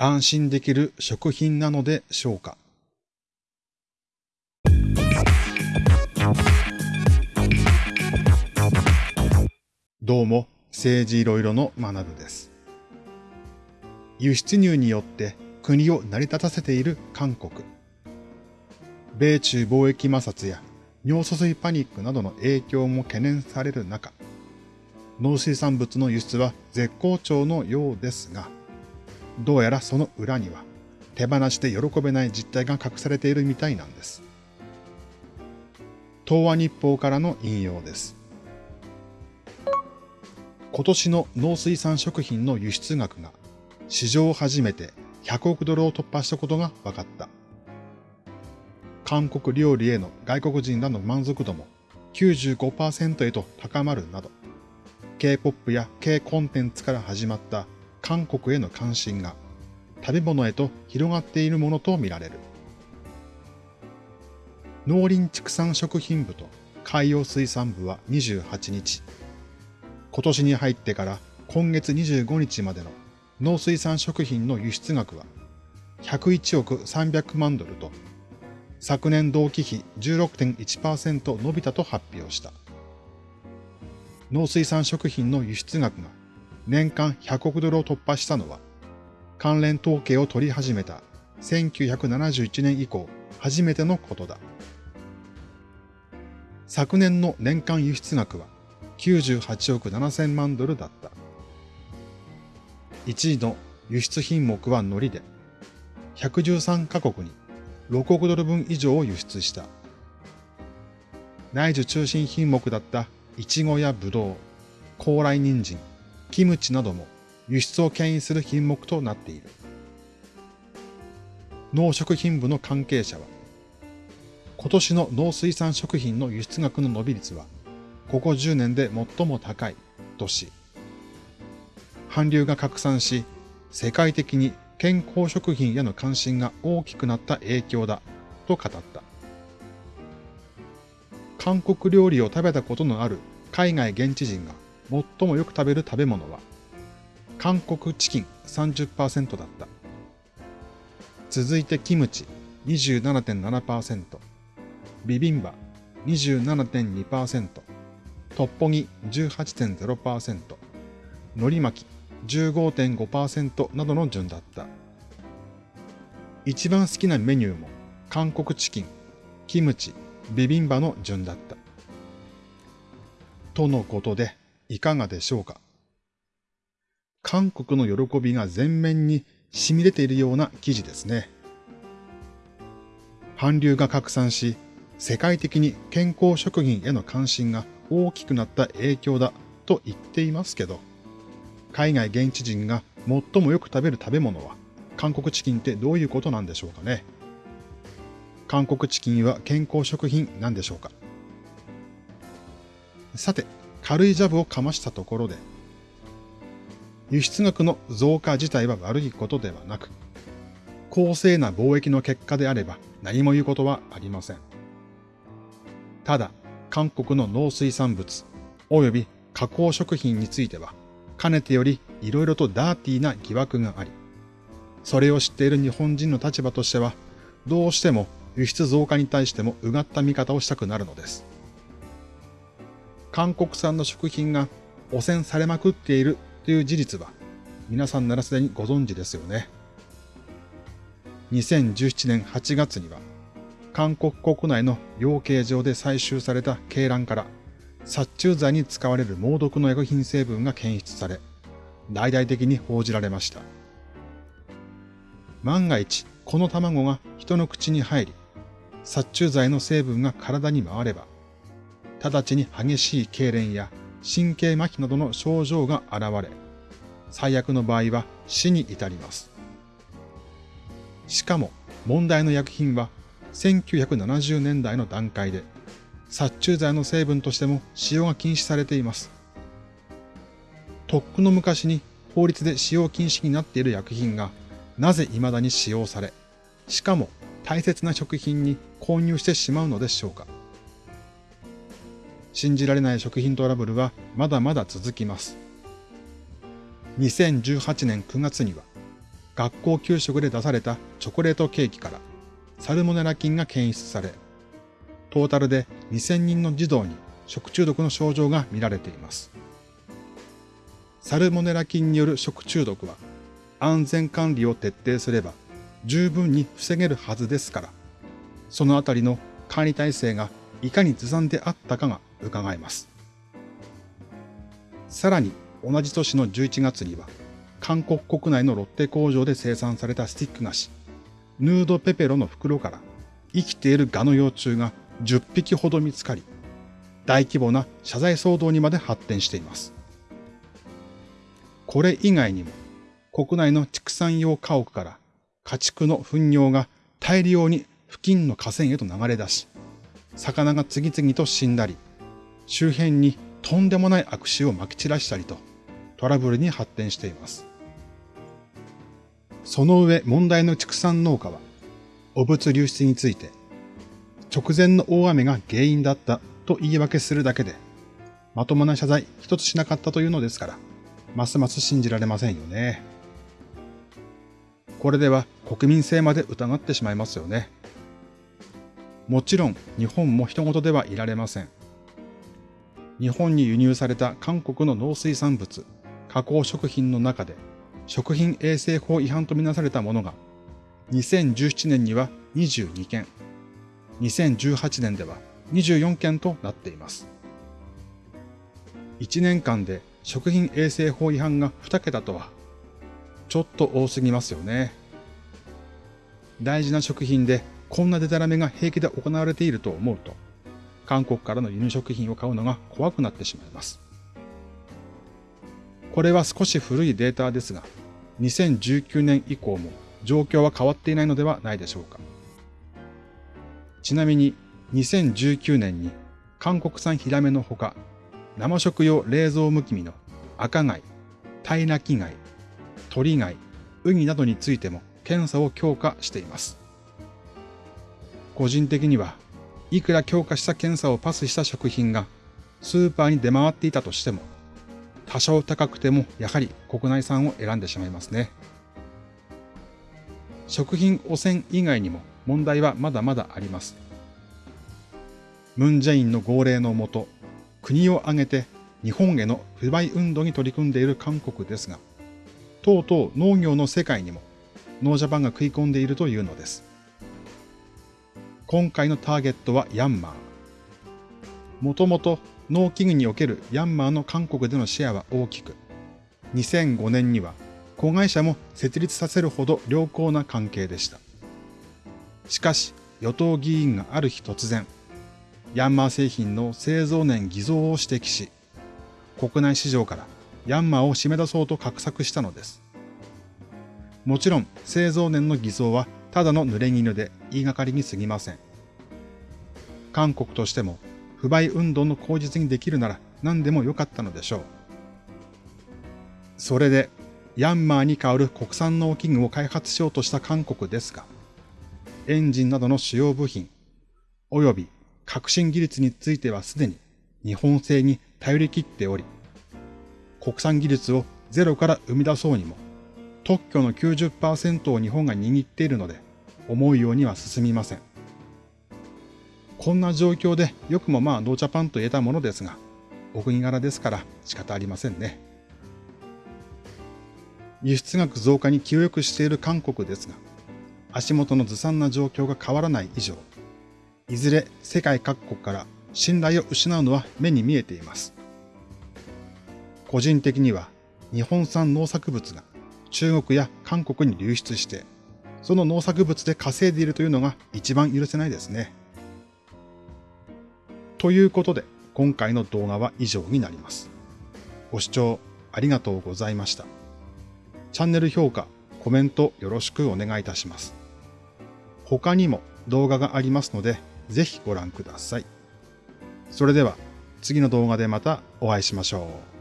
安心できる食品なのでしょうか？どうも、政治いろいろの学部です。輸出入によって国を成り立たせている韓国。米中貿易摩擦や尿素水パニックなどの影響も懸念される中、農水産物の輸出は絶好調のようですが、どうやらその裏には手放して喜べない実態が隠されているみたいなんです。東和日報からの引用です。今年の農水産食品の輸出額が史上初めて100億ドルを突破したことが分かった。韓国料理への外国人らの満足度も95%へと高まるなど、K-POP や K コンテンツから始まった韓国への関心が食べ物へと広がっているものとみられる。農林畜産食品部と海洋水産部は28日、今年に入ってから今月25日までの農水産食品の輸出額は101億300万ドルと昨年同期比16.1%伸びたと発表した。農水産食品の輸出額が年間100億ドルを突破したのは、関連統計を取り始めた1971年以降初めてのことだ。昨年の年間輸出額は98億7000万ドルだった。1位の輸出品目は海苔で、113カ国に6億ドル分以上を輸出した。内需中心品目だったイチゴやブドウ、高麗人参、キムチなども輸出を牽引する品目となっている。農食品部の関係者は、今年の農水産食品の輸出額の伸び率は、ここ10年で最も高いとし、韓流が拡散し、世界的に健康食品への関心が大きくなった影響だと語った。韓国料理を食べたことのある海外現地人が最もよく食べる食べ物は、韓国チキン30%だった。続いてキムチ27.7%、ビビンバ27.2%、トッポギ18.0%、海苔巻き15.5%などの順だった。一番好きなメニューも韓国チキン、キムチ、ビビンバの順だった。とのことで、いかがでしょうか？韓国の喜びが全面に染み出ているような記事ですね。韓流が拡散し、世界的に健康食品への関心が大きくなった影響だと言っていますけど、海外現地人が最もよく食べる食べ物は韓国チキンってどういうことなんでしょうかね？韓国チキンは健康食品なんでしょうか？さて、軽いジャブをかましたところで、輸出額の増加自体は悪いことではなく、公正な貿易の結果であれば何も言うことはありません。ただ、韓国の農水産物及び加工食品については、かねてより色々とダーティーな疑惑があり、それを知っている日本人の立場としては、どうしても輸出増加に対してもうがった見方をしたくなるのです。韓国産の食品が汚染されまくっているという事実は、皆さんならすでにご存知ですよね。2017年8月には、韓国国内の養鶏場で採集された鶏卵から殺虫剤に使われる猛毒の薬品成分が検出され、大々的に報じられました。万が一、この卵が人の口に入り、殺虫剤の成分が体に回れば、直ちに激しい痙攣や神経麻痺などの症状が現れ、最悪の場合は死に至ります。しかも問題の薬品は1970年代の段階で殺虫剤の成分としても使用が禁止されています。とっくの昔に法律で使用禁止になっている薬品がなぜ未だに使用され、しかも大切な食品に購入してしまうのでしょうか。信じられない食品トラブルはまだまだ続きます。2018年9月には、学校給食で出されたチョコレートケーキからサルモネラ菌が検出され、トータルで2000人の児童に食中毒の症状が見られています。サルモネラ菌による食中毒は安全管理を徹底すれば十分に防げるはずですから、そのあたりの管理体制がいかにずさんであったかが伺えます。さらに同じ年の11月には、韓国国内のロッテ工場で生産されたスティック菓子、ヌードペペロの袋から生きているガの幼虫が10匹ほど見つかり、大規模な謝罪騒動にまで発展しています。これ以外にも、国内の畜産用家屋から家畜の糞尿が大量に付近の河川へと流れ出し、魚が次々と死んだり、周辺にとんでもない悪臭を撒き散らしたりと、トラブルに発展しています。その上問題の畜産農家は、汚物流出について、直前の大雨が原因だったと言い訳するだけで、まともな謝罪一つしなかったというのですから、ますます信じられませんよね。これでは国民性まで疑ってしまいますよね。もちろん日本も人事ではいられません。日本に輸入された韓国の農水産物、加工食品の中で食品衛生法違反とみなされたものが2017年には22件、2018年では24件となっています。1年間で食品衛生法違反が2桁とは、ちょっと多すぎますよね。大事な食品でこんなデタラメが平気で行われていると思うと、韓国からの輸入食品を買うのが怖くなってしまいます。これは少し古いデータですが、2019年以降も状況は変わっていないのではないでしょうか。ちなみに2019年に韓国産ヒラメのほか、生食用冷蔵無気味の赤貝、タイナキ貝、鳥貝、ウニなどについても検査を強化しています。個人的にはいくら強化した検査をパスした食品がスーパーに出回っていたとしても、多少高くてもやはり国内産を選んでしまいますね。食品汚染以外にも問題はまだまだあります。ムンジェインの号令のもと、国を挙げて日本への不買運動に取り組んでいる韓国ですが、とうとう農業の世界にもノージャパンが食い込んでいるというのです。今回のターゲットはヤンマー。もともと農機具におけるヤンマーの韓国でのシェアは大きく、2005年には子会社も設立させるほど良好な関係でした。しかし、与党議員がある日突然、ヤンマー製品の製造年偽造を指摘し、国内市場からヤンマーを締め出そうと画策したのです。もちろん製造年の偽造はただの濡れ衣で言いがかりに過ぎません。韓国としても不買運動の口実にできるなら何でもよかったのでしょう。それで、ヤンマーに代わる国産農機具を開発しようとした韓国ですが、エンジンなどの主要部品、及び革新技術についてはすでに日本製に頼り切っており、国産技術をゼロから生み出そうにも、特許の90%を日本が握っているので、思うようには進みません。こんな状況でよくもまあノージャパンと言えたものですが、お国柄ですから仕方ありませんね。輸出額増加に気を良くしている韓国ですが、足元のずさんな状況が変わらない以上、いずれ世界各国から信頼を失うのは目に見えています。個人的には日本産農作物が中国や韓国に流出して、その農作物で稼いでいるというのが一番許せないですね。ということで、今回の動画は以上になります。ご視聴ありがとうございました。チャンネル評価、コメントよろしくお願いいたします。他にも動画がありますので、ぜひご覧ください。それでは次の動画でまたお会いしましょう。